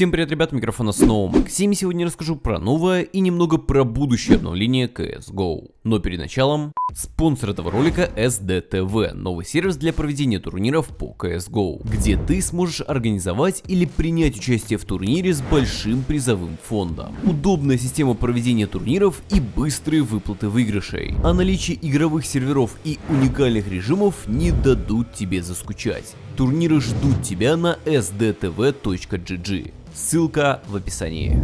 Всем привет, ребят, микрофона снова Максим. Сегодня расскажу про новое и немного про будущее обновление CSGO. Но перед началом, спонсор этого ролика SDTV, новый сервис для проведения турниров по CSGO, где ты сможешь организовать или принять участие в турнире с большим призовым фондом. Удобная система проведения турниров и быстрые выплаты выигрышей. А наличие игровых серверов и уникальных режимов не дадут тебе заскучать. Турниры ждут тебя на sdtv.gg. Ссылка в описании.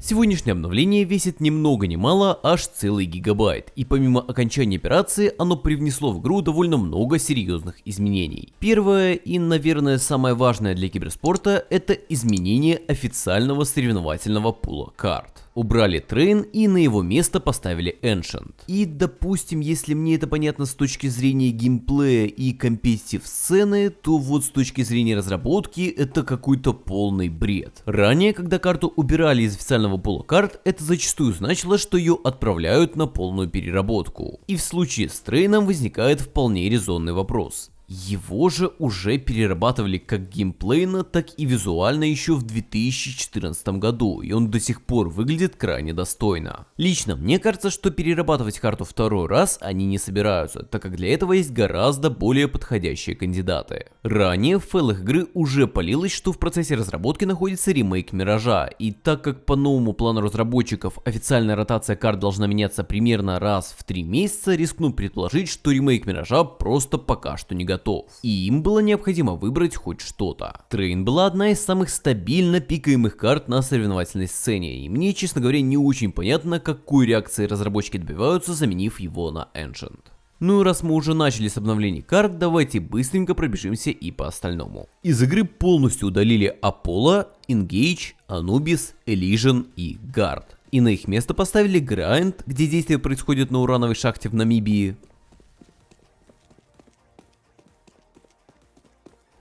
Сегодняшнее обновление весит ни много ни мало, аж целый гигабайт, и помимо окончания операции, оно привнесло в игру довольно много серьезных изменений. Первое и, наверное, самое важное для киберспорта, это изменение официального соревновательного пула карт убрали Трейн и на его место поставили Ancient. И допустим, если мне это понятно с точки зрения геймплея и competitive сцены, то вот с точки зрения разработки это какой-то полный бред. Ранее, когда карту убирали из официального пула карт, это зачастую значило, что ее отправляют на полную переработку. И в случае с Трейном возникает вполне резонный вопрос. Его же уже перерабатывали как геймплейно, так и визуально еще в 2014 году, и он до сих пор выглядит крайне достойно. Лично мне кажется, что перерабатывать карту второй раз они не собираются, так как для этого есть гораздо более подходящие кандидаты. Ранее в файлах игры уже палилось, что в процессе разработки находится ремейк Миража, и так как по новому плану разработчиков официальная ротация карт должна меняться примерно раз в 3 месяца, рискну предположить, что ремейк Миража просто пока что не готов готов. И им было необходимо выбрать хоть что-то. Трейн была одна из самых стабильно пикаемых карт на соревновательной сцене, и мне, честно говоря, не очень понятно, какой реакции разработчики добиваются, заменив его на Ancient. Ну и раз мы уже начали с обновлений карт, давайте быстренько пробежимся и по остальному. Из игры полностью удалили Apollo, Engage, Anubis, Elysian и Guard. И на их место поставили Grind, где действие происходит на урановой шахте в Намибии,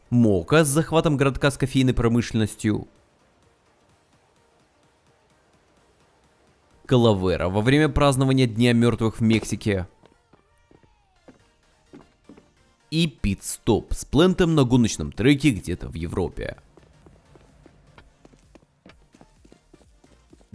Мока с захватом городка с кофейной промышленностью. Калавера во время празднования Дня мертвых в Мексике. И Пит-стоп с плентом на гоночном треке где-то в Европе.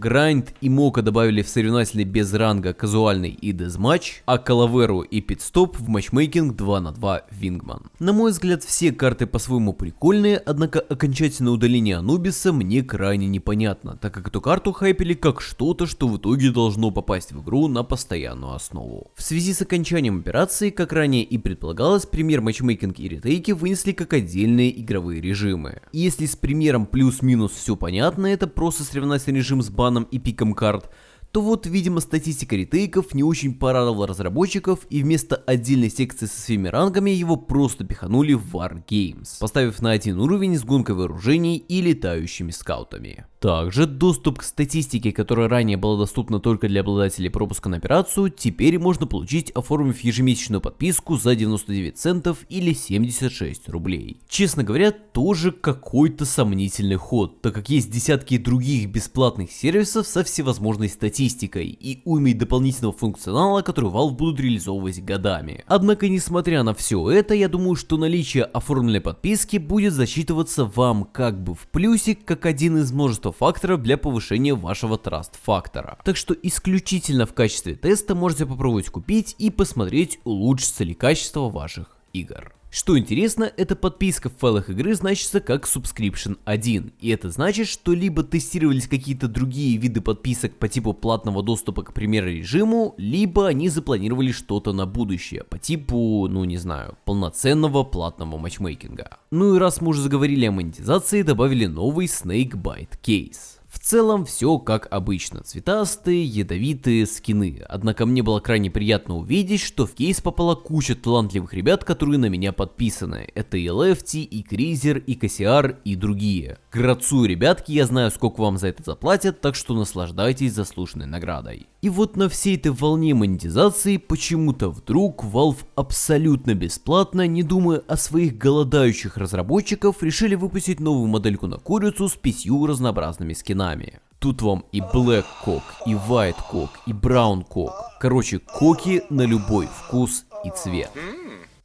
Грайнд и Мока добавили в соревновательный без ранга казуальный и дезматч, а Калаверу и Питстоп в матчмейкинг 2 на 2 Вингман. На мой взгляд все карты по-своему прикольные, однако окончательное удаление Анубиса мне крайне непонятно, так как эту карту хайпели как что-то, что в итоге должно попасть в игру на постоянную основу. В связи с окончанием операции, как ранее и предполагалось, пример матчмейкинг и ретейки вынесли как отдельные игровые режимы. И если с примером плюс-минус все понятно, это просто соревновательный режим с баном и пиком карт, то вот, видимо, статистика ретейков не очень порадовала разработчиков, и вместо отдельной секции со своими рангами его просто пиханули в War Games, поставив на один уровень с гонкой вооружений и летающими скаутами. Также доступ к статистике, которая ранее была доступна только для обладателей пропуска на операцию, теперь можно получить, оформив ежемесячную подписку за 99 центов или 76 рублей. Честно говоря, тоже какой-то сомнительный ход, так как есть десятки других бесплатных сервисов со всевозможной статистикой и уймой дополнительного функционала, который Valve будут реализовывать годами. Однако, несмотря на все это, я думаю, что наличие оформленной подписки будет засчитываться вам как бы в плюсик, как один из множества факторов для повышения вашего траст фактора. Так что исключительно в качестве теста можете попробовать купить и посмотреть улучшится ли качество ваших игр. Что интересно, эта подписка в файлах игры значится как Subscription 1, и это значит, что либо тестировались какие-то другие виды подписок по типу платного доступа к примеру режиму, либо они запланировали что-то на будущее, по типу, ну не знаю, полноценного платного матчмейкинга. Ну и раз мы уже заговорили о монетизации, добавили новый Snakebite Case. В целом все как обычно, цветастые, ядовитые скины, однако мне было крайне приятно увидеть, что в кейс попала куча талантливых ребят, которые на меня подписаны. Это и Лефти, и Кризер, и Кассиар, и другие. Грацую, ребятки, я знаю, сколько вам за это заплатят, так что наслаждайтесь заслуженной наградой. И вот на всей этой волне монетизации почему-то вдруг Valve абсолютно бесплатно, не думая о своих голодающих разработчиков, решили выпустить новую модельку на курицу с пятью разнообразными скинами именами. Тут вам и Black Cock, и White Cock, и Brown Cock. Короче, коки на любой вкус и цвет.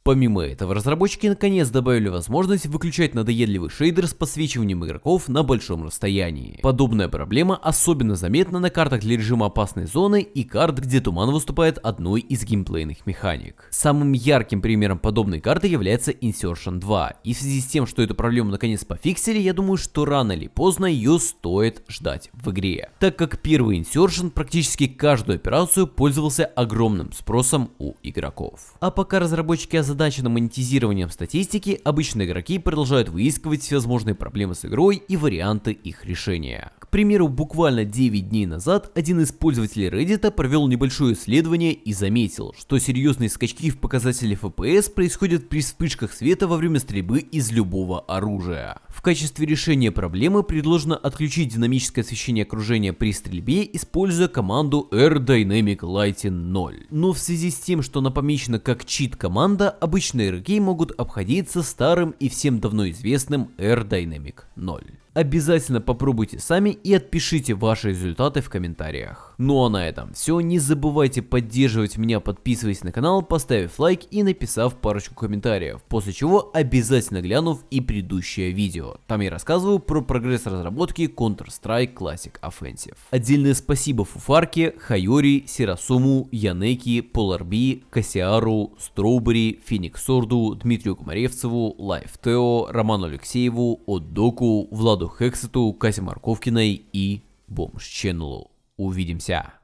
Помимо этого, разработчики наконец добавили возможность выключать надоедливый шейдер с подсвечиванием игроков на большом расстоянии. Подобная проблема особенно заметна на картах для режима опасной зоны и карт, где туман выступает одной из геймплейных механик. Самым ярким примером подобной карты является Insertion 2, и в связи с тем, что эту проблему наконец пофиксили, я думаю, что рано или поздно ее стоит ждать в игре. Так как первый Insertion практически каждую операцию пользовался огромным спросом у игроков. А пока разработчики озадачены монетизированием статистики, обычные игроки продолжают выискивать всевозможные проблемы с игрой и варианты их решения. Примеру, буквально 9 дней назад один из пользователей Reddit провел небольшое исследование и заметил, что серьезные скачки в показателе FPS происходят при вспышках света во время стрельбы из любого оружия. В качестве решения проблемы предложено отключить динамическое освещение окружения при стрельбе, используя команду Air Dynamic Lighting 0. Но в связи с тем, что она помечена как чит команда, обычные игроки могут обходиться старым и всем давно известным Air Dynamic 0. Обязательно попробуйте сами и отпишите ваши результаты в комментариях. Ну а на этом все. Не забывайте поддерживать меня, подписываясь на канал, поставив лайк и написав парочку комментариев, после чего обязательно глянув и предыдущее видео. Там я рассказываю про прогресс разработки Counter-Strike Classic Offensive. Отдельное спасибо Фуфарке, Хайори, Сирасуму, Янеки, Поларби, Кассиару, Строубери, Фениксорду, Дмитрию Комаревцеву, Лайф Тео, Роману Алексееву, Отдоку, Владу Хексету, Кате Марковкиной и Бомж Ченнелу. Увидимся!